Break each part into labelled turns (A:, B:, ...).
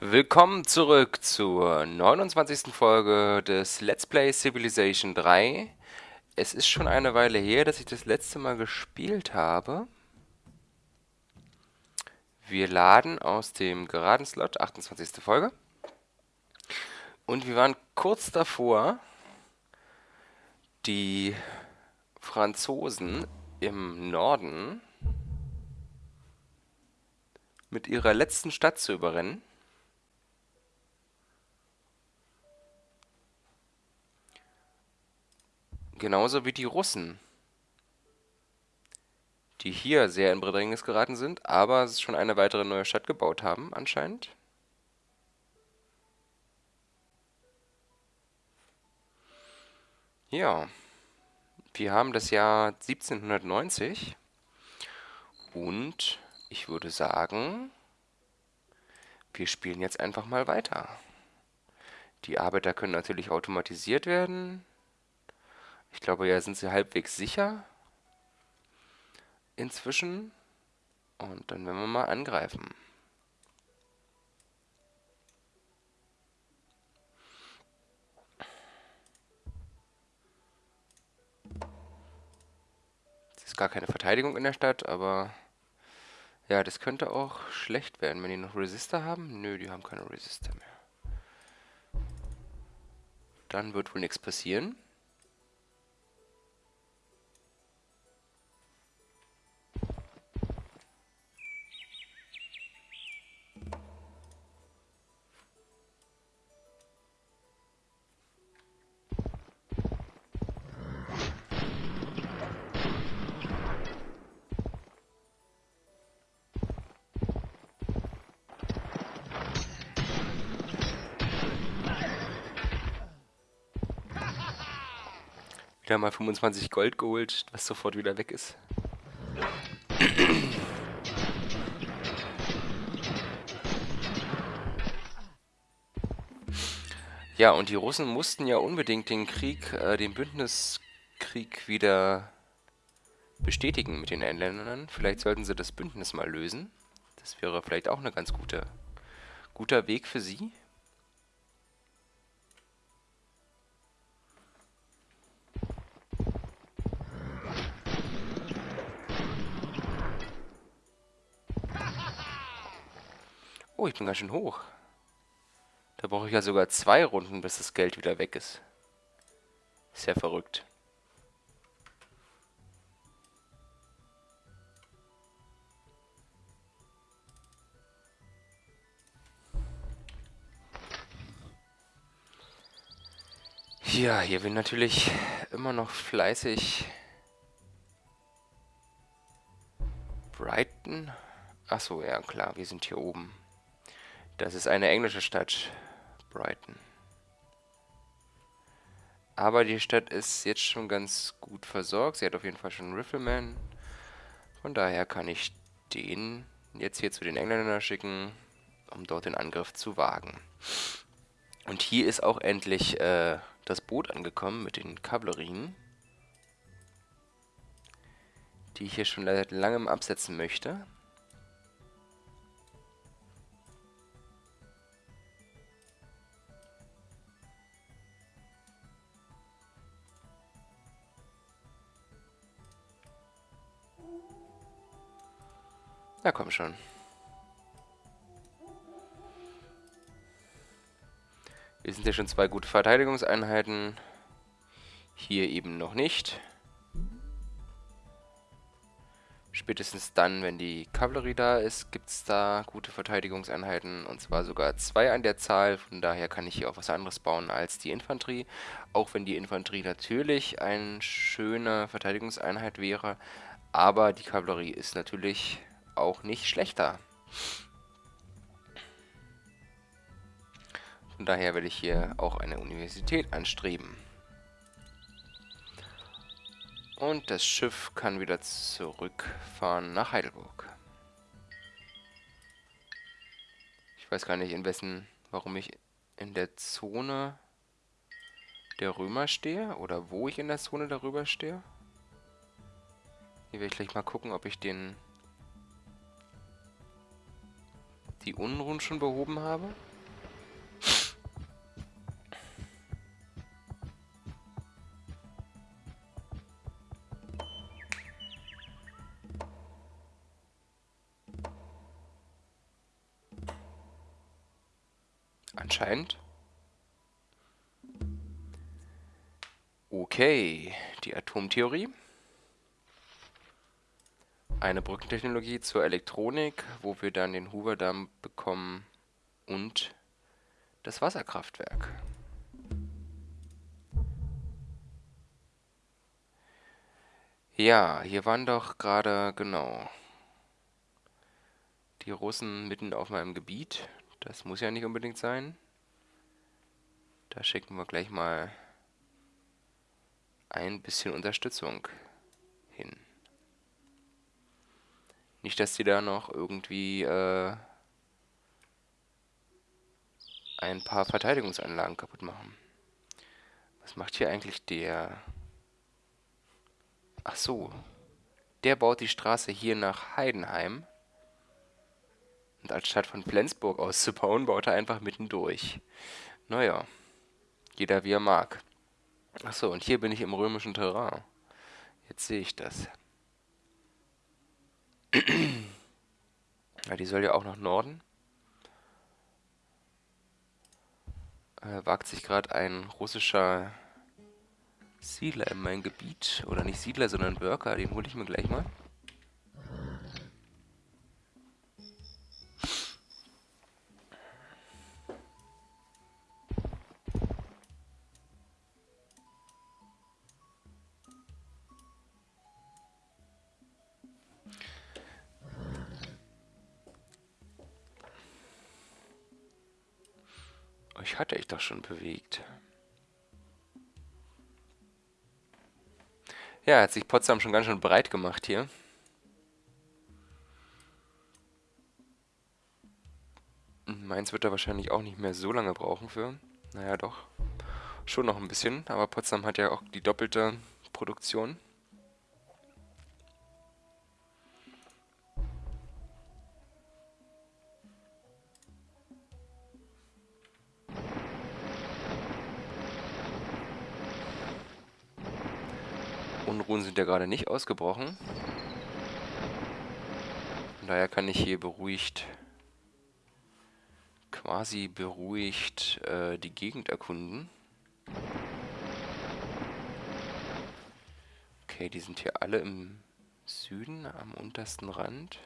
A: Willkommen zurück zur 29. Folge des Let's Play Civilization 3. Es ist schon eine Weile her, dass ich das letzte Mal gespielt habe. Wir laden aus dem geraden Slot, 28. Folge. Und wir waren kurz davor, die Franzosen im Norden mit ihrer letzten Stadt zu überrennen. Genauso wie die Russen, die hier sehr in Bedrängnis geraten sind, aber schon eine weitere neue Stadt gebaut haben, anscheinend. Ja, wir haben das Jahr 1790 und ich würde sagen, wir spielen jetzt einfach mal weiter. Die Arbeiter können natürlich automatisiert werden. Ich glaube, ja, sind sie halbwegs sicher inzwischen. Und dann werden wir mal angreifen. Es ist gar keine Verteidigung in der Stadt, aber ja, das könnte auch schlecht werden, wenn die noch Resistor haben. Nö, die haben keine Resistor mehr. Dann wird wohl nichts passieren. Wieder mal 25 Gold geholt, was sofort wieder weg ist. Ja, und die Russen mussten ja unbedingt den Krieg, äh, den Bündniskrieg wieder bestätigen mit den Engländern. Vielleicht sollten sie das Bündnis mal lösen. Das wäre vielleicht auch ein ganz gute, guter Weg für sie. Oh, ich bin ganz schön hoch. Da brauche ich ja sogar zwei Runden, bis das Geld wieder weg ist. Sehr verrückt. Ja, hier will natürlich immer noch fleißig Brighton. Achso, ja klar, wir sind hier oben. Das ist eine englische Stadt, Brighton. Aber die Stadt ist jetzt schon ganz gut versorgt. Sie hat auf jeden Fall schon einen Rifleman. Von daher kann ich den jetzt hier zu den Engländern schicken, um dort den Angriff zu wagen. Und hier ist auch endlich äh, das Boot angekommen mit den Kavallerien, die ich hier schon seit langem absetzen möchte. Na komm schon. Wir sind ja schon zwei gute Verteidigungseinheiten. Hier eben noch nicht. Spätestens dann, wenn die Kavallerie da ist, gibt es da gute Verteidigungseinheiten. Und zwar sogar zwei an der Zahl. Von daher kann ich hier auch was anderes bauen als die Infanterie. Auch wenn die Infanterie natürlich eine schöne Verteidigungseinheit wäre. Aber die Kavallerie ist natürlich auch nicht schlechter. Von daher werde ich hier auch eine Universität anstreben. Und das Schiff kann wieder zurückfahren nach Heidelburg. Ich weiß gar nicht, in wessen, warum ich in der Zone der Römer stehe oder wo ich in der Zone darüber stehe. Hier werde ich gleich mal gucken, ob ich den die Unruhen schon behoben habe. Anscheinend. Okay, die Atomtheorie. Eine Brückentechnologie zur Elektronik, wo wir dann den Hoover-Damm bekommen und das Wasserkraftwerk. Ja, hier waren doch gerade, genau, die Russen mitten auf meinem Gebiet. Das muss ja nicht unbedingt sein. Da schicken wir gleich mal ein bisschen Unterstützung hin. Nicht, dass die da noch irgendwie äh, ein paar Verteidigungsanlagen kaputt machen. Was macht hier eigentlich der? Ach so. Der baut die Straße hier nach Heidenheim. Und anstatt von Flensburg auszubauen, baut er einfach mittendurch. Naja, jeder wie er mag. Achso, und hier bin ich im römischen Terrain. Jetzt sehe ich das. Ja, die soll ja auch nach Norden. Äh, wagt sich gerade ein russischer Siedler in mein Gebiet. Oder nicht Siedler, sondern Worker. Den hole ich mir gleich mal. Euch hatte ich doch schon bewegt. Ja, hat sich Potsdam schon ganz schön breit gemacht hier. Mainz wird da wahrscheinlich auch nicht mehr so lange brauchen für. Naja, doch. Schon noch ein bisschen, aber Potsdam hat ja auch die doppelte Produktion. Sind ja gerade nicht ausgebrochen. Von daher kann ich hier beruhigt, quasi beruhigt äh, die Gegend erkunden. Okay, die sind hier alle im Süden, am untersten Rand.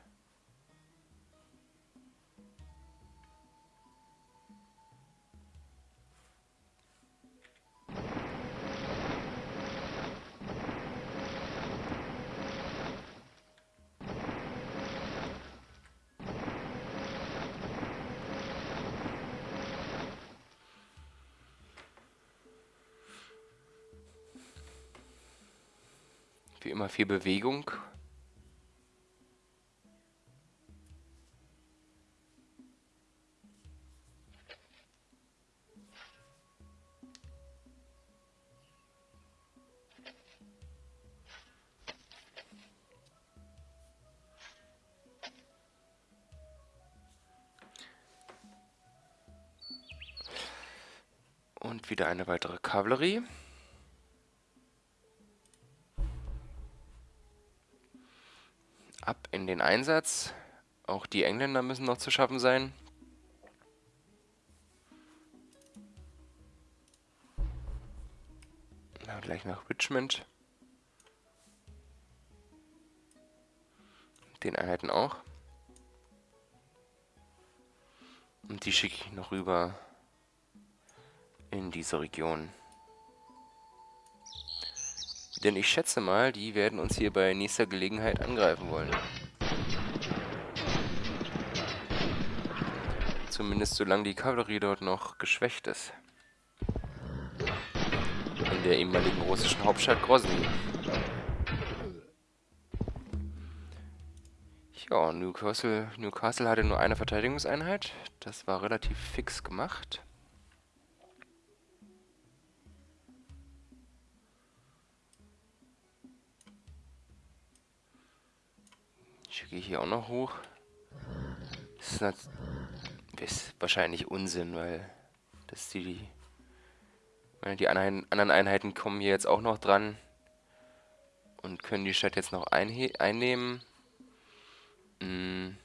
A: Viel Bewegung. Und wieder eine weitere Kavallerie. In den Einsatz. Auch die Engländer müssen noch zu schaffen sein. Na, gleich nach Richmond. Den Einheiten auch. Und die schicke ich noch rüber in diese Region. Denn ich schätze mal, die werden uns hier bei nächster Gelegenheit angreifen wollen. Zumindest solange die Kavallerie dort noch geschwächt ist. In der ehemaligen russischen Hauptstadt Grozny. Ja, Newcastle, Newcastle hatte nur eine Verteidigungseinheit. Das war relativ fix gemacht. Ich gehe hier auch noch hoch. Das ist Ist wahrscheinlich Unsinn, weil das die, die, anderen Einheiten kommen hier jetzt auch noch dran und können die Stadt jetzt noch einnehmen. Hm.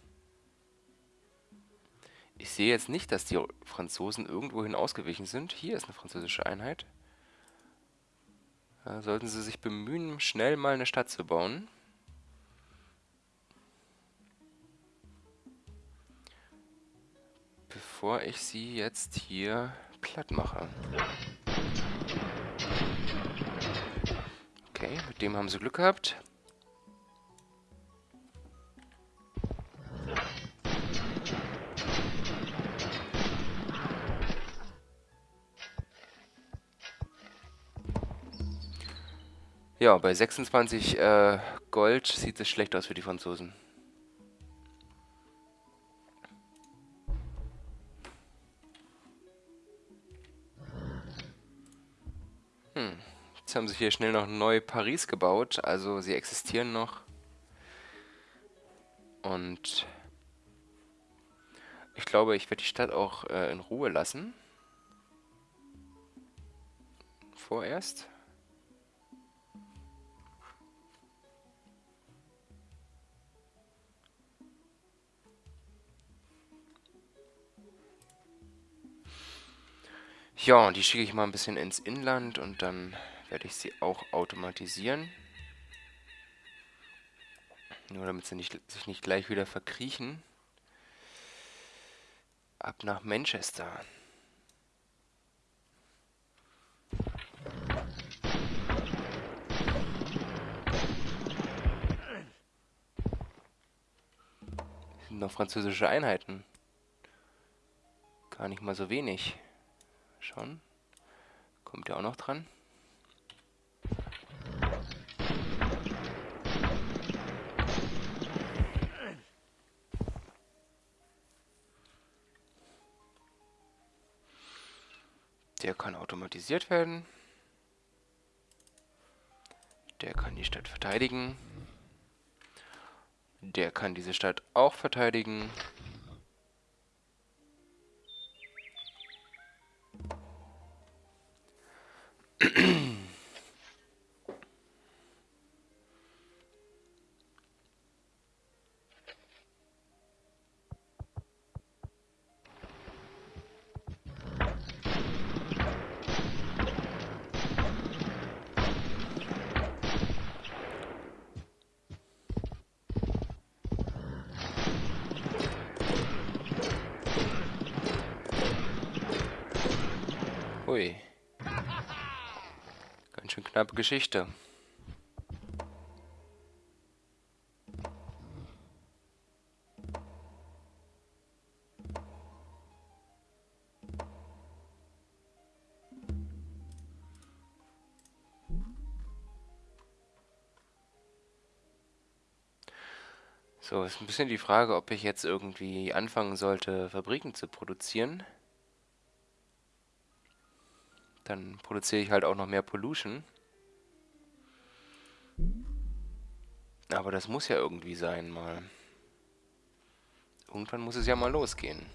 A: Ich sehe jetzt nicht, dass die Franzosen irgendwohin ausgewichen sind. Hier ist eine französische Einheit. Da sollten sie sich bemühen, schnell mal eine Stadt zu bauen. Bevor ich sie jetzt hier platt mache. Okay, mit dem haben sie Glück gehabt. Ja, bei 26 äh, Gold sieht es schlecht aus für die Franzosen. Haben sie hier schnell noch neu Paris gebaut, also sie existieren noch. Und ich glaube, ich werde die Stadt auch äh, in Ruhe lassen. Vorerst. Ja, die schicke ich mal ein bisschen ins Inland und dann werde ich sie auch automatisieren. Nur damit sie nicht, sich nicht gleich wieder verkriechen. Ab nach Manchester. sind noch französische Einheiten. Gar nicht mal so wenig. Schon. Kommt ja auch noch dran. Der kann automatisiert werden. Der kann die Stadt verteidigen. Der kann diese Stadt auch verteidigen. Hui. Ganz schön knappe Geschichte. So, ist ein bisschen die Frage, ob ich jetzt irgendwie anfangen sollte, Fabriken zu produzieren. Dann produziere ich halt auch noch mehr Pollution. Aber das muss ja irgendwie sein mal. Irgendwann muss es ja mal losgehen.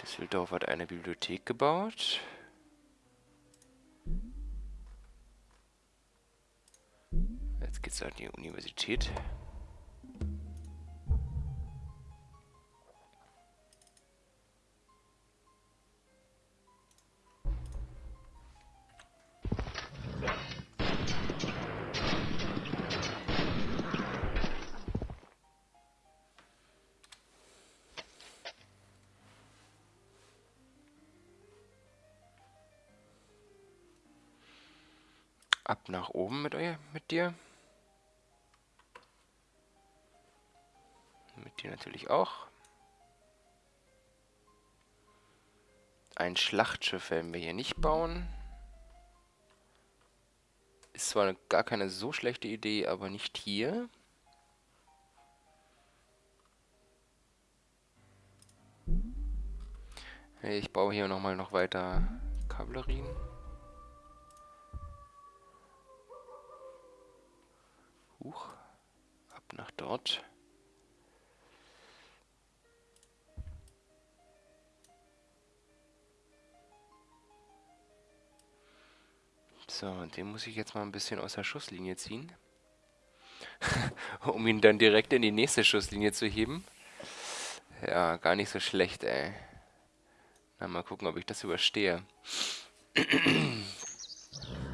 A: Düsseldorf hat eine Bibliothek gebaut. Jetzt geht's an die Universität. Oben mit, euch, mit dir. Mit dir natürlich auch. Ein Schlachtschiff werden wir hier nicht bauen. Ist zwar gar keine so schlechte Idee, aber nicht hier. Ich baue hier nochmal noch weiter Kavallerien. Huch, ab nach dort. So, und den muss ich jetzt mal ein bisschen aus der Schusslinie ziehen, um ihn dann direkt in die nächste Schusslinie zu heben. Ja, gar nicht so schlecht, ey. Na, mal gucken, ob ich das überstehe.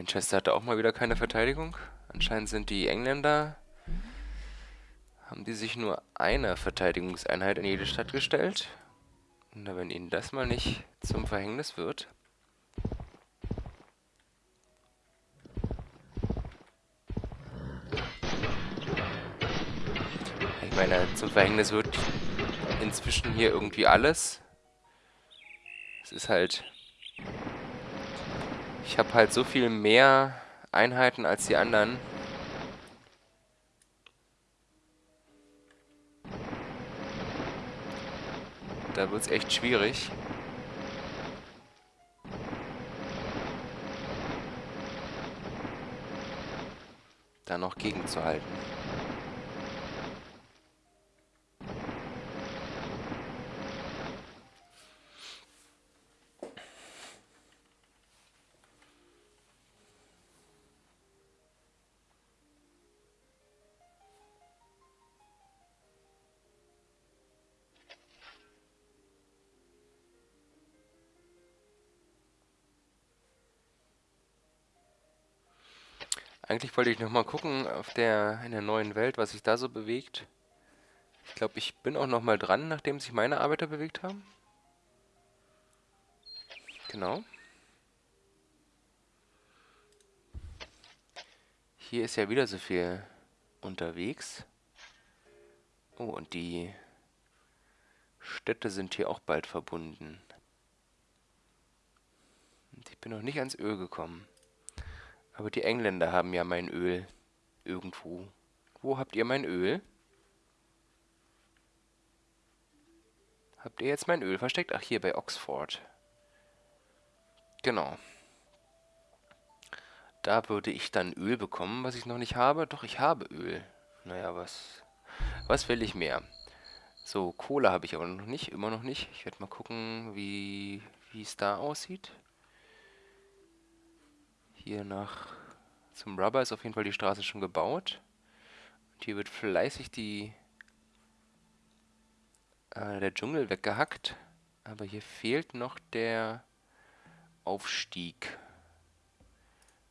A: Manchester hatte auch mal wieder keine Verteidigung. Anscheinend sind die Engländer, haben die sich nur eine Verteidigungseinheit in jede Stadt gestellt. Und wenn ihnen das mal nicht zum Verhängnis wird. Ich meine, zum Verhängnis wird inzwischen hier irgendwie alles. Es ist halt ich habe halt so viel mehr Einheiten als die anderen. Da wird es echt schwierig. Da noch gegenzuhalten. Eigentlich wollte ich noch mal gucken auf der, in der neuen Welt, was sich da so bewegt. Ich glaube, ich bin auch noch mal dran, nachdem sich meine Arbeiter bewegt haben. Genau. Hier ist ja wieder so viel unterwegs. Oh, und die Städte sind hier auch bald verbunden. Und ich bin noch nicht ans Öl gekommen. Aber die Engländer haben ja mein Öl irgendwo. Wo habt ihr mein Öl? Habt ihr jetzt mein Öl versteckt? Ach, hier bei Oxford. Genau. Da würde ich dann Öl bekommen, was ich noch nicht habe. Doch, ich habe Öl. Naja, was, was will ich mehr? So, Kohle habe ich aber noch nicht, immer noch nicht. Ich werde mal gucken, wie es da aussieht. Hier nach zum Rubber ist auf jeden Fall die Straße schon gebaut. Und hier wird fleißig die äh, der Dschungel weggehackt. Aber hier fehlt noch der Aufstieg.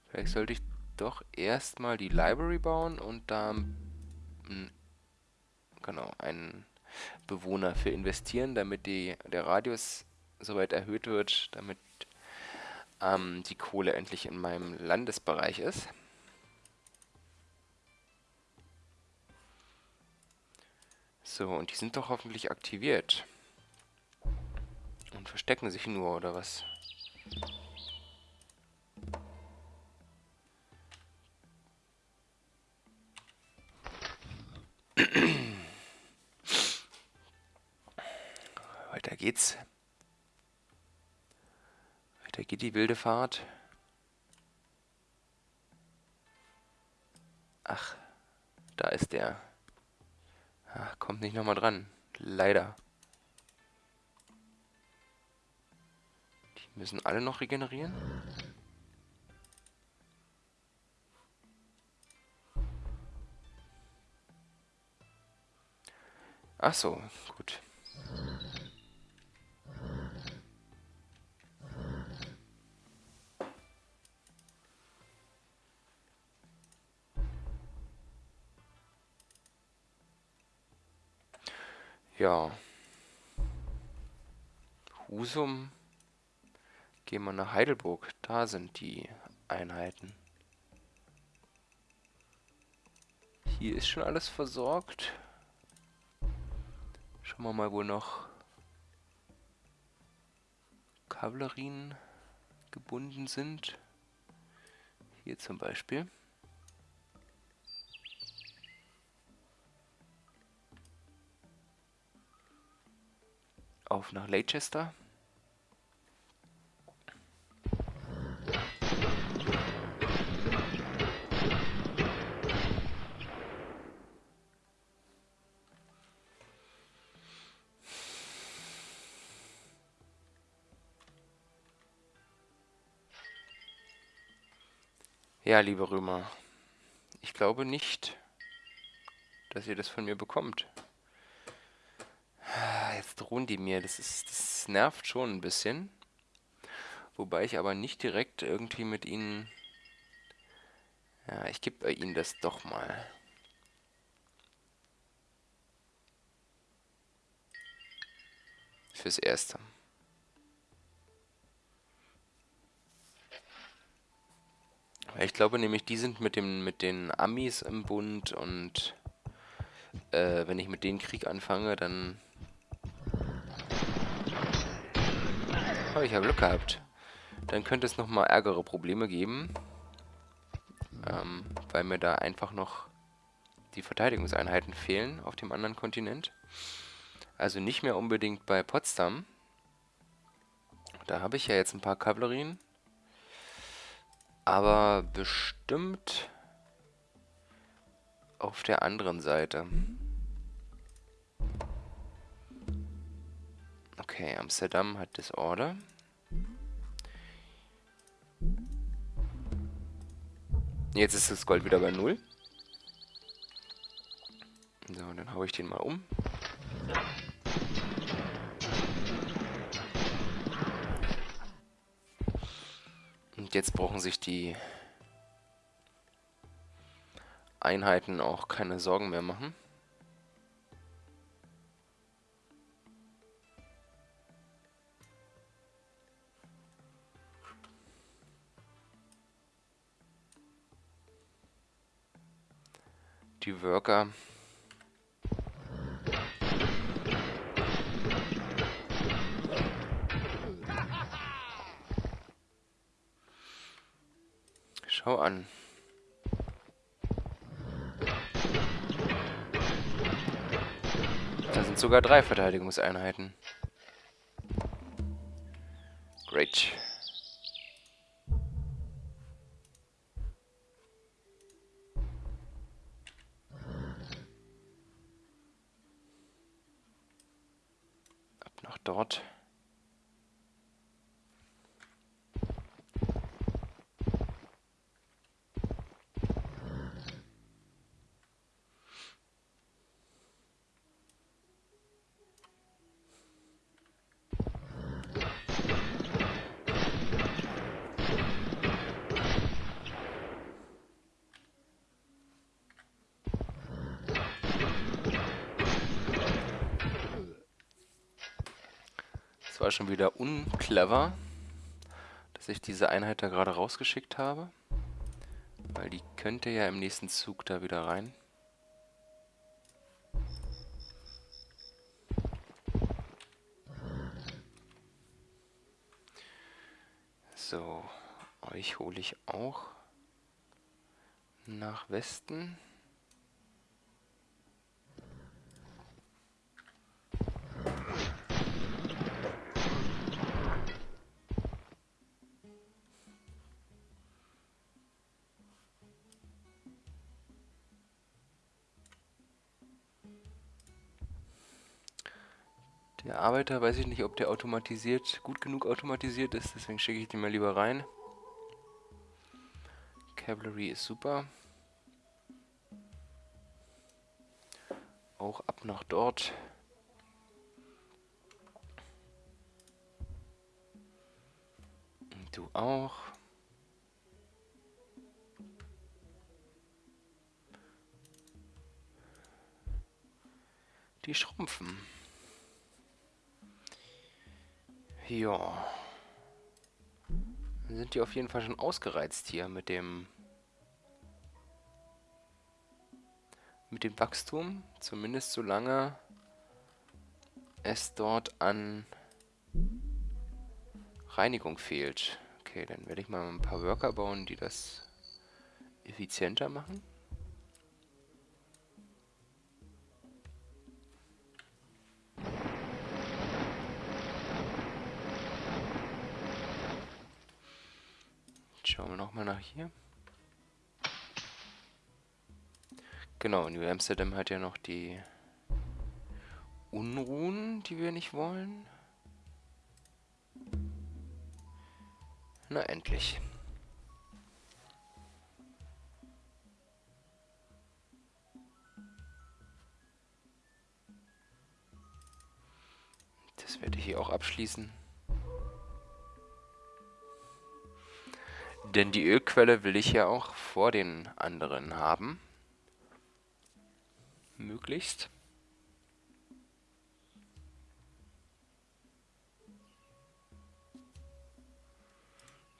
A: Vielleicht sollte ich doch erstmal die Library bauen und da genau einen Bewohner für investieren, damit die, der Radius soweit erhöht wird, damit ähm, die Kohle endlich in meinem Landesbereich ist. So, und die sind doch hoffentlich aktiviert. Und verstecken sich nur, oder was? Weiter geht's. Da geht die wilde Fahrt. Ach, da ist der. Ach, kommt nicht nochmal dran. Leider. Die müssen alle noch regenerieren. Ach so, gut. Ja. Husum. Gehen wir nach Heidelburg. Da sind die Einheiten. Hier ist schon alles versorgt. Schauen wir mal, wo noch Kavallerien gebunden sind. Hier zum Beispiel. auf nach Leicester. Ja, liebe Römer, ich glaube nicht, dass ihr das von mir bekommt. Drohen die mir, das, ist, das nervt schon ein bisschen. Wobei ich aber nicht direkt irgendwie mit ihnen... Ja, ich gebe ihnen das doch mal. Fürs Erste. Ich glaube nämlich, die sind mit, dem, mit den Amis im Bund und äh, wenn ich mit denen Krieg anfange, dann... Oh, ich habe Glück gehabt. Dann könnte es nochmal ärgere Probleme geben. Ähm, weil mir da einfach noch die Verteidigungseinheiten fehlen auf dem anderen Kontinent. Also nicht mehr unbedingt bei Potsdam. Da habe ich ja jetzt ein paar Kavallerien. Aber bestimmt auf der anderen Seite. Okay, Amsterdam hat Disorder. Jetzt ist das Gold wieder bei Null. So, dann haue ich den mal um. Und jetzt brauchen sich die Einheiten auch keine Sorgen mehr machen. Die Worker Schau an. Da sind sogar drei Verteidigungseinheiten. Great. Dort. war schon wieder unclever, dass ich diese Einheit da gerade rausgeschickt habe. Weil die könnte ja im nächsten Zug da wieder rein. So, euch hole ich auch nach Westen. Arbeiter, weiß ich nicht, ob der automatisiert, gut genug automatisiert ist, deswegen schicke ich den mal lieber rein. Cavalry ist super. Auch ab nach dort. Und du auch. Die schrumpfen. Ja. Dann sind die auf jeden Fall schon ausgereizt hier mit dem mit dem Wachstum, zumindest solange es dort an Reinigung fehlt. Okay, dann werde ich mal ein paar Worker bauen, die das effizienter machen. Schauen wir nochmal nach hier. Genau, New Amsterdam hat ja noch die Unruhen, die wir nicht wollen. Na endlich. Das werde ich hier auch abschließen. Denn die Ölquelle will ich ja auch vor den anderen haben. Möglichst.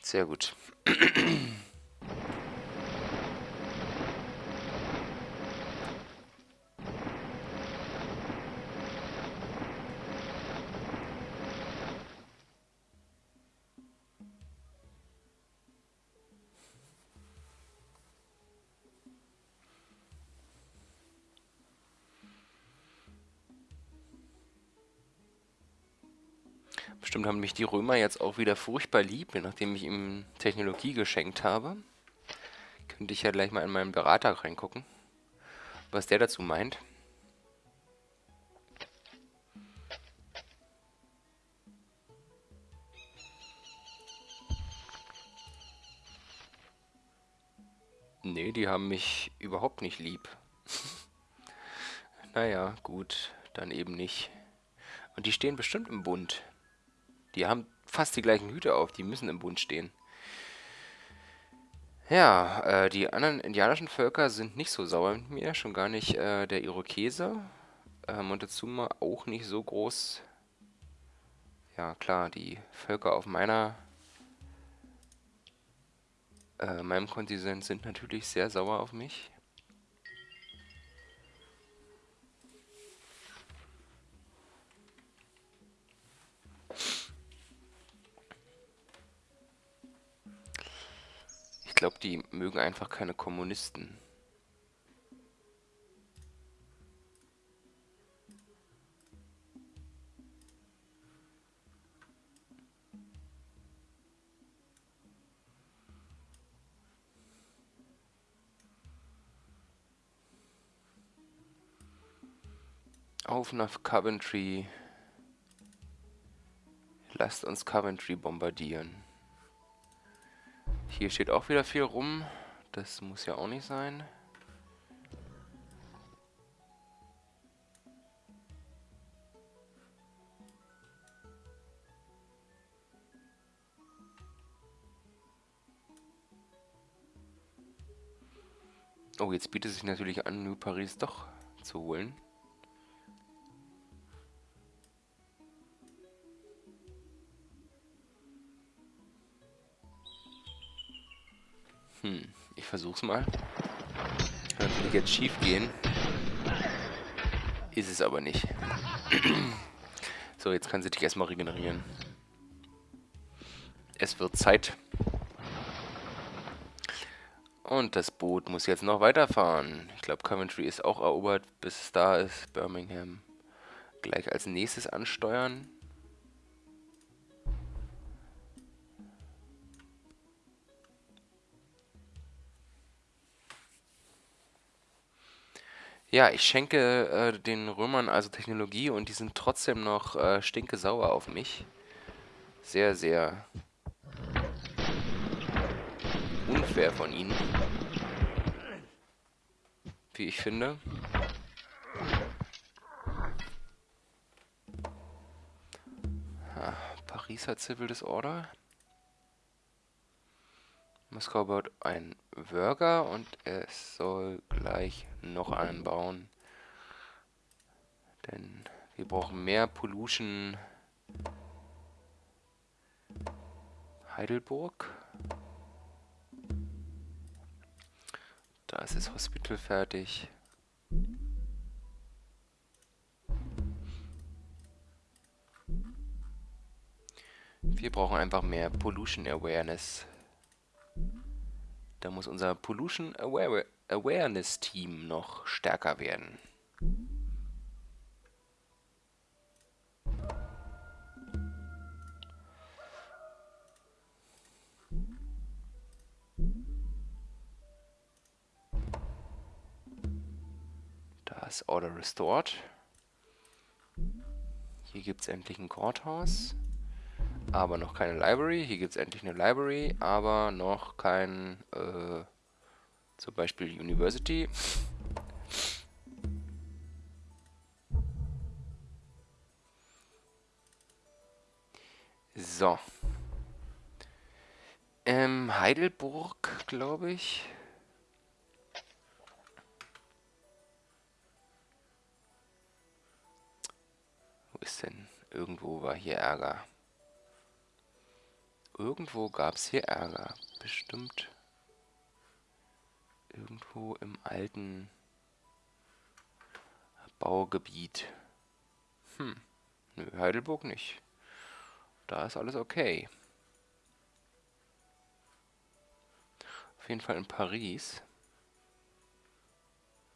A: Sehr gut. Bestimmt haben mich die Römer jetzt auch wieder furchtbar lieb, nachdem ich ihm Technologie geschenkt habe. Könnte ich ja gleich mal in meinen Berater reingucken, was der dazu meint. Nee, die haben mich überhaupt nicht lieb. naja, gut, dann eben nicht. Und die stehen bestimmt im Bund. Die haben fast die gleichen Hüte auf, die müssen im Bund stehen. Ja, äh, die anderen indianischen Völker sind nicht so sauer mit mir, schon gar nicht äh, der Irokese. Äh, Montezuma auch nicht so groß. Ja, klar, die Völker auf meiner äh, meinem Kontinent sind natürlich sehr sauer auf mich. Glaube, die mögen einfach keine Kommunisten. Auf nach Coventry. Lasst uns Coventry bombardieren. Hier steht auch wieder viel rum. Das muss ja auch nicht sein. Oh, jetzt bietet es sich natürlich an, New Paris doch zu holen. Versuch's mal. Kann natürlich jetzt schief gehen. Ist es aber nicht. so, jetzt kann sie dich erstmal regenerieren. Es wird Zeit. Und das Boot muss jetzt noch weiterfahren. Ich glaube, Coventry ist auch erobert, bis es da ist. Birmingham gleich als nächstes ansteuern. Ja, ich schenke äh, den Römern also Technologie und die sind trotzdem noch äh, stinke sauer auf mich. Sehr, sehr unfair von ihnen. Wie ich finde. Ha, Pariser Civil Disorder. Moskau baut ein Worker und es soll gleich noch einen bauen. Denn wir brauchen mehr Pollution. Heidelburg. Da ist das Hospital fertig. Wir brauchen einfach mehr Pollution Awareness. Da muss unser Pollution Aware Awareness Team noch stärker werden. Da ist Order Restored. Hier gibt es endlich ein Courthouse aber noch keine Library. Hier gibt es endlich eine Library, aber noch kein, äh, zum Beispiel University. So. Ähm, Heidelburg, glaube ich. Wo ist denn? Irgendwo war hier Ärger. Irgendwo gab es hier Ärger. Bestimmt. Irgendwo im alten Baugebiet. Hm. Nö, Heidelburg nicht. Da ist alles okay. Auf jeden Fall in Paris.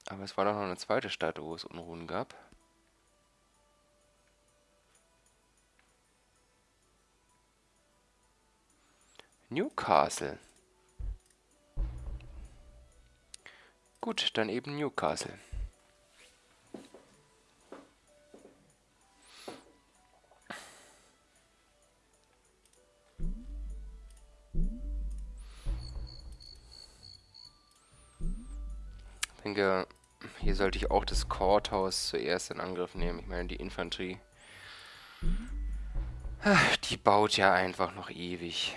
A: Aber es war doch noch eine zweite Stadt, wo es Unruhen gab. Newcastle. Gut, dann eben Newcastle. Ich denke, hier sollte ich auch das Courthouse zuerst in Angriff nehmen. Ich meine, die Infanterie, die baut ja einfach noch ewig.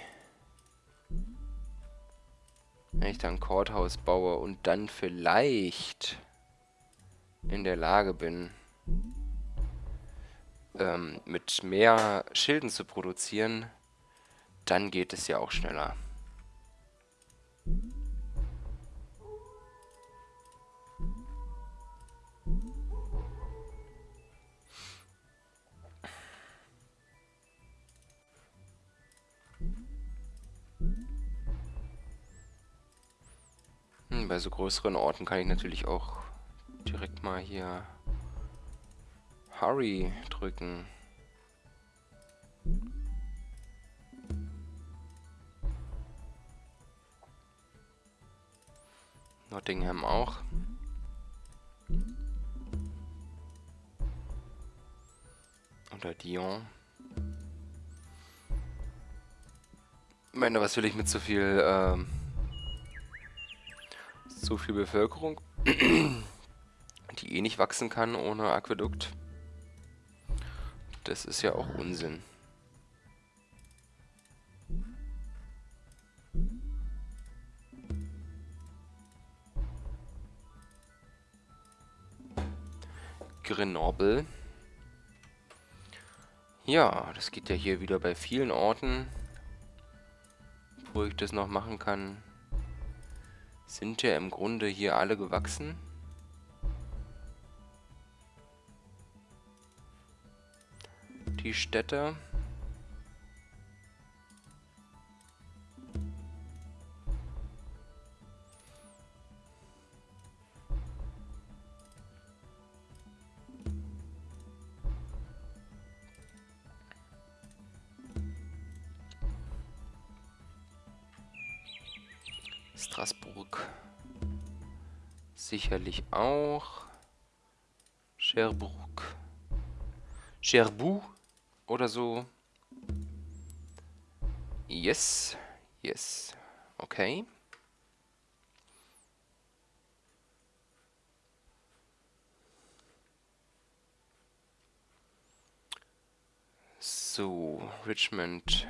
A: Wenn ich dann Courthouse baue und dann vielleicht in der Lage bin, ähm, mit mehr Schilden zu produzieren, dann geht es ja auch schneller. Bei so größeren Orten kann ich natürlich auch direkt mal hier Hurry drücken. Nottingham auch. Oder Dion. Ich meine, was will ich mit so viel ähm, so viel Bevölkerung, die eh nicht wachsen kann ohne Aquädukt. Das ist ja auch Unsinn. Grenoble. Ja, das geht ja hier wieder bei vielen Orten, wo ich das noch machen kann sind ja im Grunde hier alle gewachsen. Die Städte. Straßburg. Sicherlich auch. Cherbourg. Cherbourg oder so. Yes. Yes. Okay. So, Richmond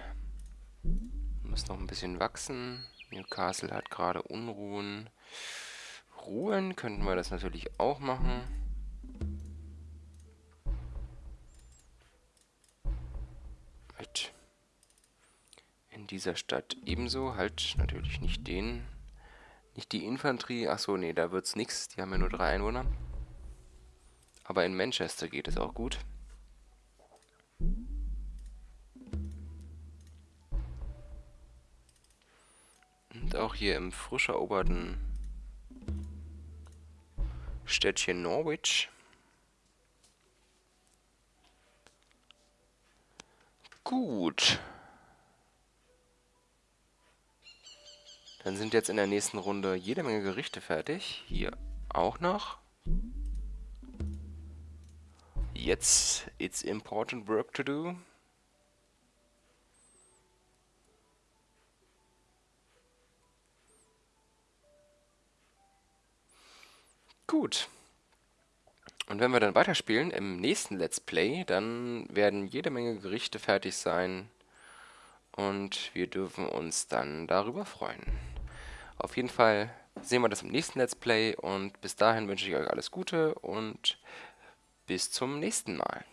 A: muss noch ein bisschen wachsen. Newcastle hat gerade Unruhen. Ruhen könnten wir das natürlich auch machen. Mit in dieser Stadt ebenso. Halt natürlich nicht den. Nicht die Infanterie. Achso, nee, da wird's nichts. Die haben ja nur drei Einwohner. Aber in Manchester geht es auch gut. Auch hier im frisch eroberten Städtchen Norwich. Gut. Dann sind jetzt in der nächsten Runde jede Menge Gerichte fertig. Hier auch noch. Jetzt, it's important work to do. Gut. Und wenn wir dann weiterspielen im nächsten Let's Play, dann werden jede Menge Gerichte fertig sein und wir dürfen uns dann darüber freuen. Auf jeden Fall sehen wir das im nächsten Let's Play und bis dahin wünsche ich euch alles Gute und bis zum nächsten Mal.